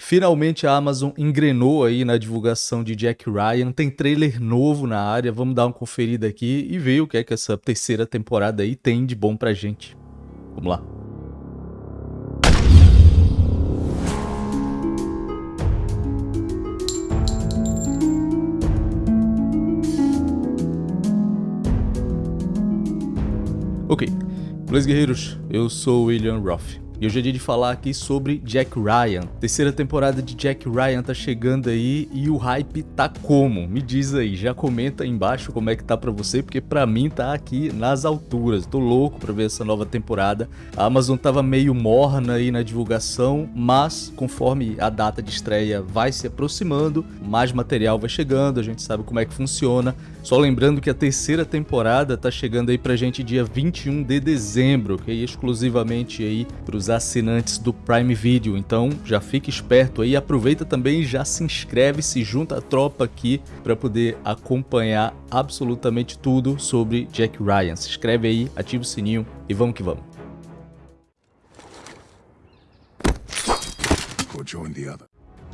Finalmente a Amazon engrenou aí na divulgação de Jack Ryan, tem trailer novo na área, vamos dar uma conferida aqui e ver o que é que essa terceira temporada aí tem de bom pra gente. Vamos lá. Ok, Beleza guerreiros, eu sou William Roth. E hoje é dia de falar aqui sobre Jack Ryan. Terceira temporada de Jack Ryan tá chegando aí e o hype tá como? Me diz aí, já comenta aí embaixo como é que tá pra você, porque pra mim tá aqui nas alturas. Tô louco pra ver essa nova temporada. A Amazon tava meio morna aí na divulgação, mas conforme a data de estreia vai se aproximando, mais material vai chegando, a gente sabe como é que funciona. Só lembrando que a terceira temporada tá chegando aí pra gente dia 21 de dezembro, que é exclusivamente aí pros assinantes do Prime Video. Então já fique esperto aí, aproveita também e já se inscreve, se junta à tropa aqui para poder acompanhar absolutamente tudo sobre Jack Ryan. Se inscreve aí, ativa o sininho e vamos que vamos. join the other.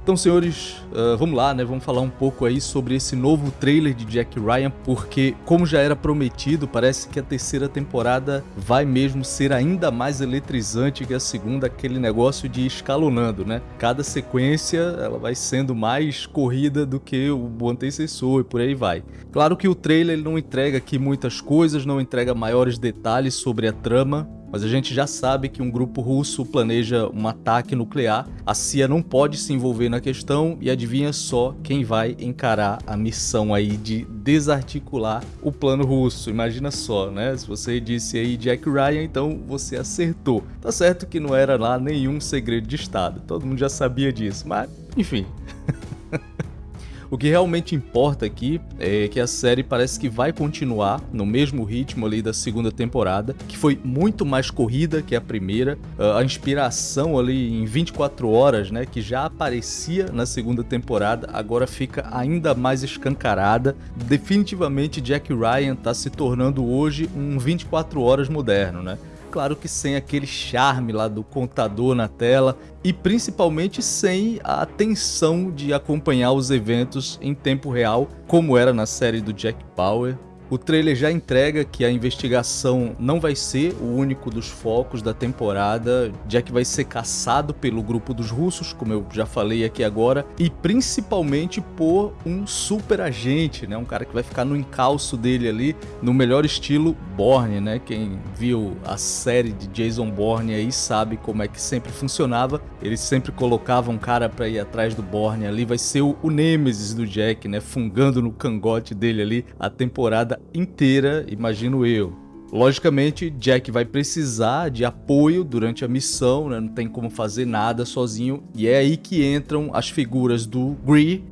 Então, senhores, uh, vamos lá, né? Vamos falar um pouco aí sobre esse novo trailer de Jack Ryan, porque, como já era prometido, parece que a terceira temporada vai mesmo ser ainda mais eletrizante que a segunda, aquele negócio de escalonando, né? Cada sequência, ela vai sendo mais corrida do que o antecessor e por aí vai. Claro que o trailer não entrega aqui muitas coisas, não entrega maiores detalhes sobre a trama, mas a gente já sabe que um grupo russo planeja um ataque nuclear, a CIA não pode se envolver na questão e adivinha só quem vai encarar a missão aí de desarticular o plano russo. Imagina só, né? Se você disse aí Jack Ryan, então você acertou. Tá certo que não era lá nenhum segredo de Estado, todo mundo já sabia disso, mas enfim. O que realmente importa aqui é que a série parece que vai continuar no mesmo ritmo ali da segunda temporada, que foi muito mais corrida que a primeira. Ah, a inspiração ali em 24 horas, né, que já aparecia na segunda temporada, agora fica ainda mais escancarada. Definitivamente Jack Ryan está se tornando hoje um 24 horas moderno, né? Claro que sem aquele charme lá do contador na tela e principalmente sem a atenção de acompanhar os eventos em tempo real, como era na série do Jack Bauer o trailer já entrega que a investigação não vai ser o único dos focos da temporada, Jack vai ser caçado pelo grupo dos russos, como eu já falei aqui agora, e principalmente por um super agente, né? um cara que vai ficar no encalço dele ali, no melhor estilo Bourne, né? Quem viu a série de Jason Bourne aí sabe como é que sempre funcionava, eles sempre colocavam um cara para ir atrás do Bourne ali, vai ser o, o Nemesis do Jack, né? fungando no cangote dele ali a temporada inteira, imagino eu. Logicamente, Jack vai precisar de apoio durante a missão, né? não tem como fazer nada sozinho, e é aí que entram as figuras do Gree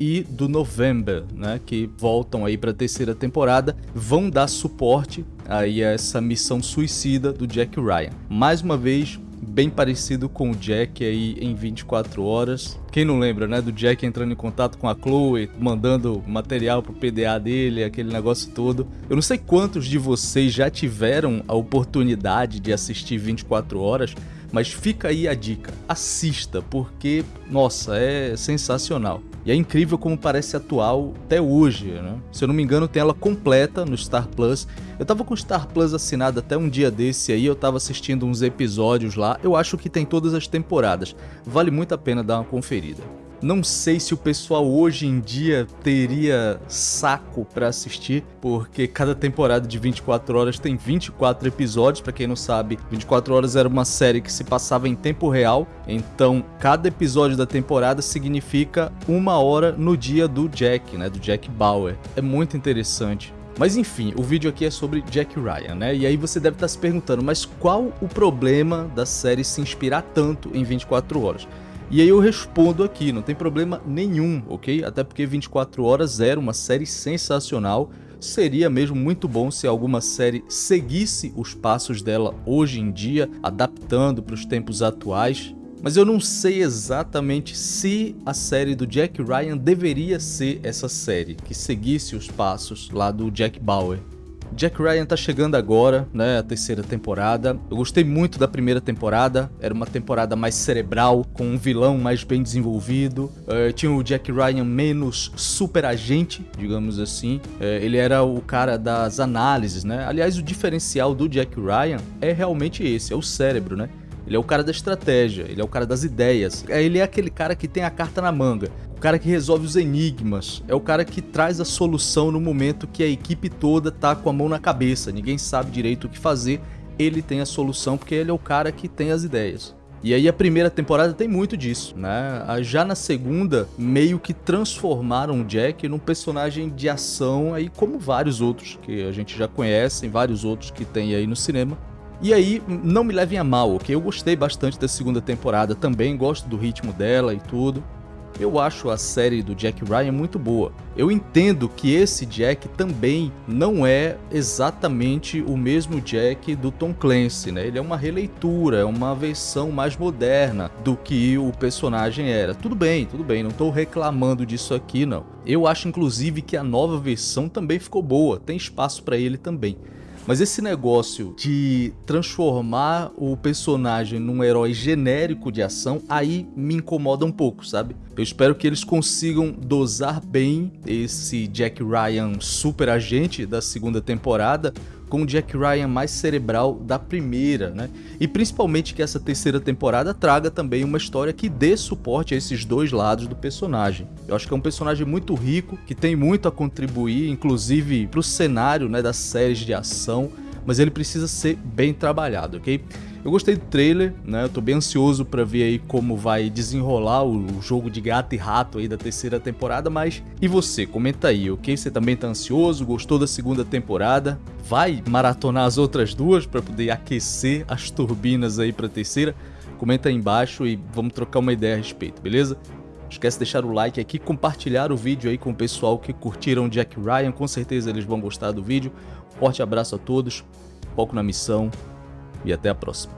e do November, né, que voltam aí para a terceira temporada, vão dar suporte aí a essa missão suicida do Jack Ryan. Mais uma vez, bem parecido com o Jack aí em 24 horas. Quem não lembra, né, do Jack entrando em contato com a Chloe, mandando material pro PDA dele, aquele negócio todo. Eu não sei quantos de vocês já tiveram a oportunidade de assistir 24 horas, mas fica aí a dica, assista, porque, nossa, é sensacional. E é incrível como parece atual até hoje, né? Se eu não me engano, tem ela completa no Star Plus. Eu tava com o Star Plus assinado até um dia desse aí, eu tava assistindo uns episódios lá. Eu acho que tem todas as temporadas. Vale muito a pena dar uma conferida. Não sei se o pessoal hoje em dia teria saco para assistir, porque cada temporada de 24 horas tem 24 episódios, para quem não sabe, 24 horas era uma série que se passava em tempo real, então cada episódio da temporada significa uma hora no dia do Jack, né, do Jack Bauer. É muito interessante. Mas enfim, o vídeo aqui é sobre Jack Ryan, né? E aí você deve estar se perguntando, mas qual o problema da série se inspirar tanto em 24 horas? E aí eu respondo aqui, não tem problema nenhum, ok? Até porque 24 Horas era uma série sensacional, seria mesmo muito bom se alguma série seguisse os passos dela hoje em dia, adaptando para os tempos atuais. Mas eu não sei exatamente se a série do Jack Ryan deveria ser essa série, que seguisse os passos lá do Jack Bauer. Jack Ryan tá chegando agora, né, a terceira temporada. Eu gostei muito da primeira temporada, era uma temporada mais cerebral, com um vilão mais bem desenvolvido. Uh, tinha o Jack Ryan menos super agente, digamos assim. Uh, ele era o cara das análises, né? Aliás, o diferencial do Jack Ryan é realmente esse, é o cérebro, né? Ele é o cara da estratégia, ele é o cara das ideias. É, ele é aquele cara que tem a carta na manga, o cara que resolve os enigmas, é o cara que traz a solução no momento que a equipe toda tá com a mão na cabeça, ninguém sabe direito o que fazer, ele tem a solução porque ele é o cara que tem as ideias. E aí a primeira temporada tem muito disso, né? Já na segunda, meio que transformaram o Jack num personagem de ação aí como vários outros que a gente já conhece, vários outros que tem aí no cinema. E aí, não me levem a mal, ok? Eu gostei bastante da segunda temporada também, gosto do ritmo dela e tudo. Eu acho a série do Jack Ryan muito boa. Eu entendo que esse Jack também não é exatamente o mesmo Jack do Tom Clancy, né? Ele é uma releitura, é uma versão mais moderna do que o personagem era. Tudo bem, tudo bem, não estou reclamando disso aqui não. Eu acho inclusive que a nova versão também ficou boa, tem espaço para ele também. Mas esse negócio de transformar o personagem num herói genérico de ação, aí me incomoda um pouco, sabe? Eu espero que eles consigam dosar bem esse Jack Ryan super agente da segunda temporada com o Jack Ryan mais cerebral da primeira, né? E principalmente que essa terceira temporada traga também uma história que dê suporte a esses dois lados do personagem. Eu acho que é um personagem muito rico, que tem muito a contribuir, inclusive para o cenário né, das séries de ação, mas ele precisa ser bem trabalhado, ok? Eu gostei do trailer, né? Eu tô bem ansioso para ver aí como vai desenrolar o jogo de gato e rato aí da terceira temporada, mas e você? Comenta aí, ok? Você também tá ansioso? Gostou da segunda temporada? Vai maratonar as outras duas para poder aquecer as turbinas aí pra terceira? Comenta aí embaixo e vamos trocar uma ideia a respeito, beleza? Não esquece de deixar o like aqui, compartilhar o vídeo aí com o pessoal que curtiram Jack Ryan, com certeza eles vão gostar do vídeo. Forte abraço a todos, foco na missão e até a próxima.